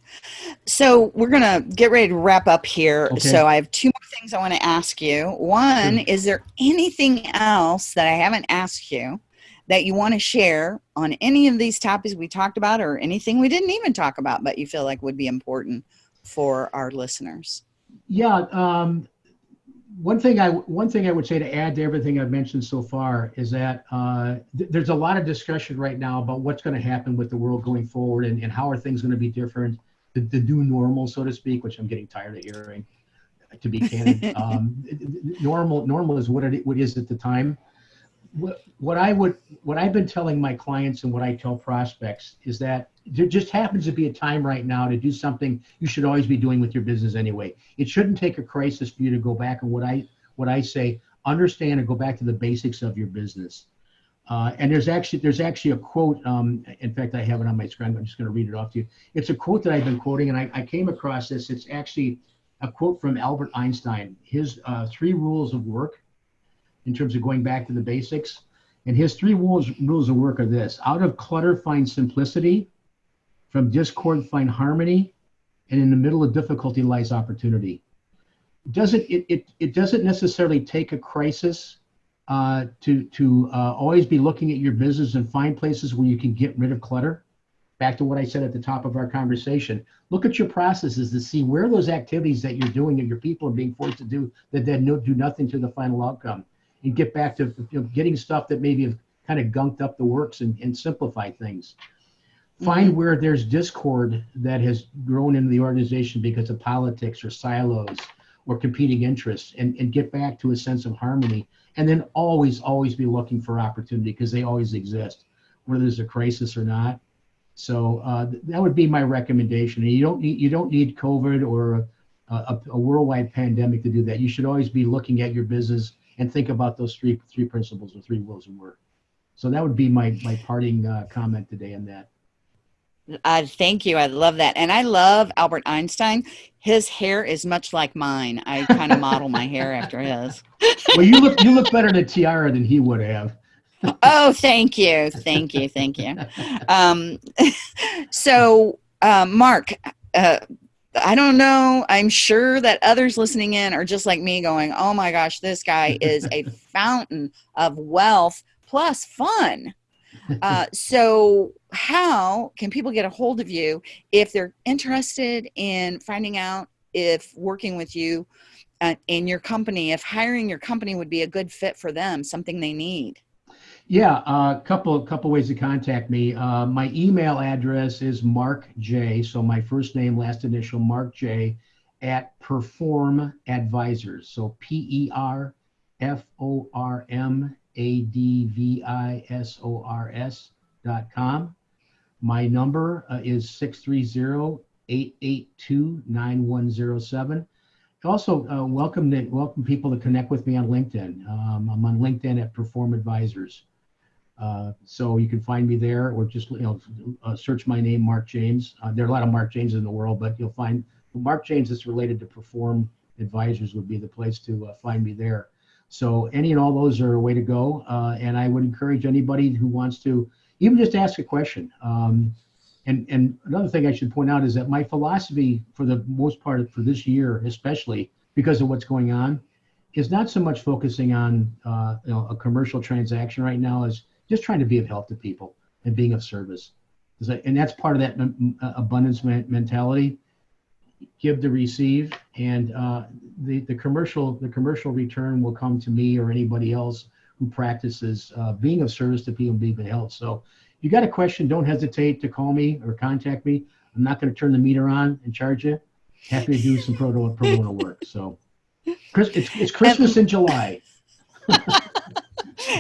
So we're gonna get ready to wrap up here. Okay. So I have two more things I want to ask you. One, Sure. is there anything else that I haven't asked you that you want to share on any of these topics we talked about, or anything we didn't even talk about, but you feel like would be important for our listeners? Yeah. Um, one thing I one thing I would say to add to everything I've mentioned so far is that uh, th- there's a lot of discussion right now about what's going to happen with the world going forward and, and how are things going to be different, the, the new normal, so to speak, which I'm getting tired of hearing. To be candid, um, normal normal is what it what is at the time. What, I would what I've been telling my clients and what I tell prospects is that there just happens to be a time right now to do something you should always be doing with your business anyway. It shouldn't take a crisis for you to go back and what I what I say understand and go back to the basics of your business. Uh, and there's actually there's actually a quote. Um, in fact, I have it on my screen. I'm just going to read it off to you. It's a quote that I've been quoting, and I, I came across this. It's actually a quote from Albert Einstein. His uh, three rules of work, in terms of going back to the basics, and his three rules rules of work are this: out of clutter, find simplicity. From discord find harmony. And in the middle of difficulty lies opportunity. Doesn't it, it, it doesn't necessarily take a crisis uh, to to uh, always be looking at your business and find places where you can get rid of clutter. Back to what i said at the top of our conversation. Look at your processes to see where those activities that you're doing and your people are being forced to do that then do nothing to the final outcome and get back to you know, getting stuff that maybe have kind of gunked up the works and, and simplify things. Find where there's discord that has grown into the organization because of politics or silos or competing interests and, and get back to a sense of harmony and then always always be looking for opportunity because they always exist whether there's a crisis or not. So uh, that would be my recommendation. And you don't need you don't need covid or a, a, a worldwide pandemic to do that. You should always be looking at your business and think about those three three principles or three rules of work so that would be my my parting uh, comment today on that Uh, thank you. I love that. And I love Albert Einstein. His hair is much like mine. I kind of model my hair after his. well, you look you look better in a tiara than he would have. Oh, thank you. Thank you. Thank you. Um, so, uh, Mark, uh, I don't know. I'm sure that others listening in are just like me going, oh my gosh, this guy is a fountain of wealth plus fun. Uh, so, how can people get a hold of you if they're interested in finding out if working with you uh, in your company, if hiring your company would be a good fit for them, something they need? Yeah, a uh, couple couple ways to contact me. Uh, my email address is Mark J. So my first name, last initial, Mark J. At Perform Advisors. So P E R F O R M A D V I S O R S dot com. My number uh, is 630 882 9107. Also, uh, welcome to, welcome people to connect with me on LinkedIn. Um, I'm on LinkedIn at Perform Advisors. Uh, so you can find me there or just you know uh, search my name mark james. Uh, there are a lot of mark james in the world but you'll find mark james that's related to perform advisors would be the place to uh, find me there. So any and all those are a way to go uh, and i would encourage anybody who wants to even just ask a question. Um, and and another thing i should point out is that my philosophy for the most part for this year especially because of what's going on is not so much focusing on you know, a commercial transaction right now as just trying to be of help to people and being of service. And that's part of that abundance mentality. Give to receive, and uh, the the commercial the commercial return will come to me or anybody else who practices uh, being of service to people, and being of help. So, if you got a question, don't hesitate to call me or contact me. I'm not going to turn the meter on and charge you. Happy to do some pro bono, work. So, it's, it's Christmas in July.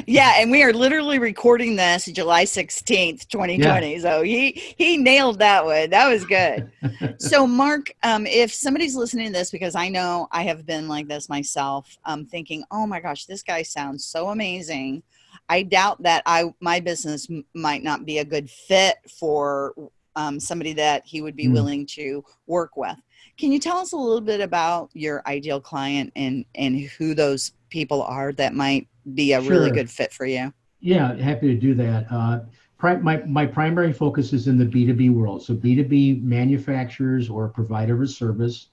yeah, and we are literally recording this July 16th, 2020. Yeah. So he he nailed that one. That was good. so Mark, um, if somebody's listening to this, because I know I have been like this myself, um, thinking, oh my gosh, this guy sounds so amazing. I doubt that I my business might not be a good fit for um, somebody that he would be mm. willing to work with. Can you tell us a little bit about your ideal client and and who those people are that might be a really good fit for you? Yeah, happy to do that. Uh, my, my primary focus is in the B2B world. So B2B manufacturers or provider of a service.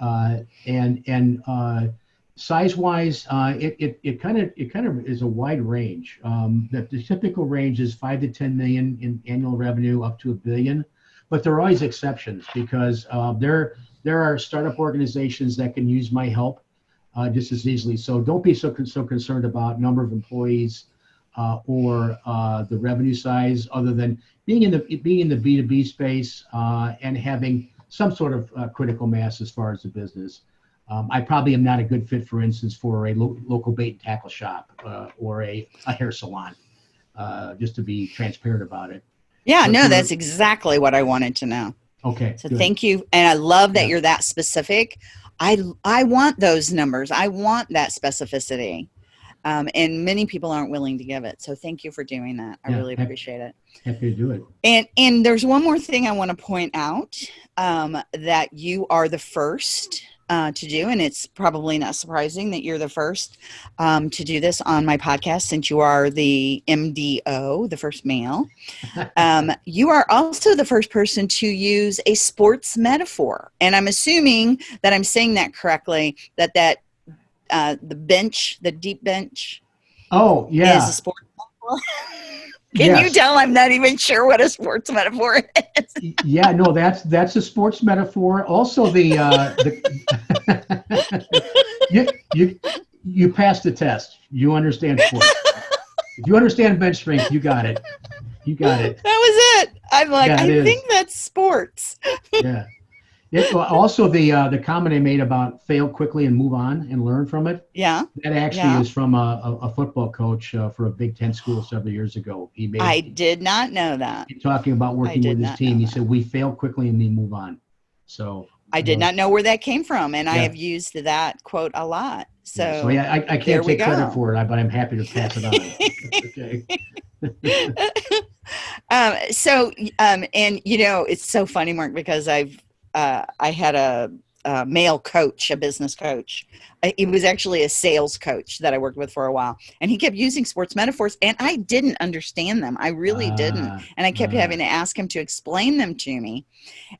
Uh, and and uh, size wise, uh, it, it, it kind of it kind of is a wide range. Um, the, the typical range is five to 10 million in annual revenue up to a billion. But there are always exceptions because uh, there there are startup organizations that can use my help uh, just as easily. So don't be so con- so concerned about number of employees uh, or uh, the revenue size, other than being in the being in the B two B space uh, and having some sort of uh, critical mass as far as the business. Um, I probably am not a good fit, for instance, for a lo- local bait and tackle shop uh, or a, a hair salon. Uh, just to be transparent about it. Yeah, But no, that's exactly what I wanted to know. Okay. So good. thank you, and I love that Yeah. you're that specific. I I want those numbers. I want that specificity, um, and many people aren't willing to give it. So thank you for doing that. I Yeah, really hap- appreciate it. Happy to do it. And and there's one more thing I want to point out um, that you are the first uh, to do, and it's probably not surprising that you're the first um, to do this on my podcast since you are the MDO, the first male. Um, you are also the first person to use a sports metaphor, and I'm assuming that I'm saying that correctly. That that uh, the bench, the deep bench, Oh yeah. is a sports metaphor. Can you tell I'm not even sure what a sports metaphor is? yeah no that's that's a sports metaphor also the uh the you you you passed the test you understand sports if you understand bench strength you got it you got it That was it. I'm like, Yeah, I is. think that's sports. yeah it, also the uh the comment i made about fail quickly and move on and learn from it Yeah, that actually Yeah. is from a, a, a football coach uh, for a big 10 school several years ago he made I did not know that. talking about working with his team he said we fail quickly and we move on so I did uh, not know where that came from, and I have used that quote a lot. So, Yeah, so yeah, I, I can't take credit for it, but I'm happy to pass it on. okay. um, so, um, and you know, it's so funny, Mark, because I've uh, I had a, a male coach, a business coach. I, he was actually a sales coach that I worked with for a while, and he kept using sports metaphors, and I didn't understand them. I really didn't. Ah, And I kept ah. having to ask him to explain them to me.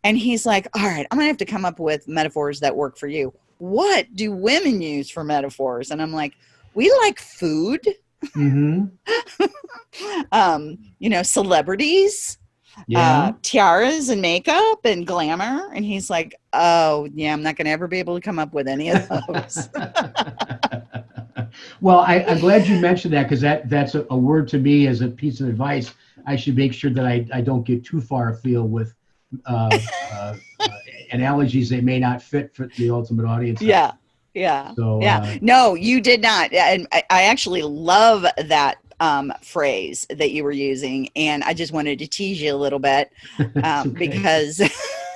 And he's like, All right, I'm going to have to come up with metaphors that work for you. What do women use for metaphors? And I'm like, We like food, Mhm. um, you know, celebrities, Yeah. uh, tiaras and makeup and glamour. And he's like, Oh, yeah, I'm not going to ever be able to come up with any of those. well, I, I'm glad you mentioned that because that that's a, a word to me as a piece of advice. I should make sure that I, I don't get too far afield with uh, uh, uh, analogies that may not fit for the ultimate audience. yeah. Yeah. So yeah uh, no you did not and I, I actually love that um, phrase that you were using and i just wanted to tease you a little bit um, because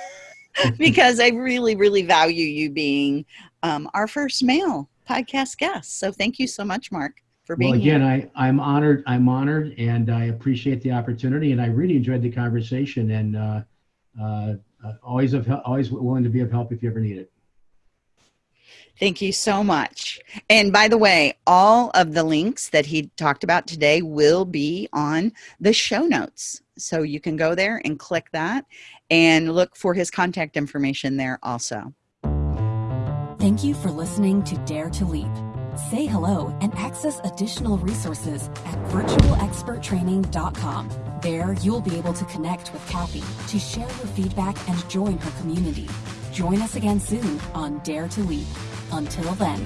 because i really really value you being um, our first male podcast guest so thank you so much mark for being well, again, here I, I'm honored. I'm honored, and I appreciate the opportunity, and I really enjoyed the conversation. And uh, uh, uh, always of always willing to be of help if you ever need it. Thank you so much. And by the way, all of the links that he talked about today will be on the show notes. So you can go there and click that and look for his contact information there also. Thank you for listening to Dare to Leap. Say hello and access additional resources at virtualexperttraining.com. There, you'll be able to connect with Kathy to share your feedback and join her community. Join us again soon on Dare to Leap. Until then.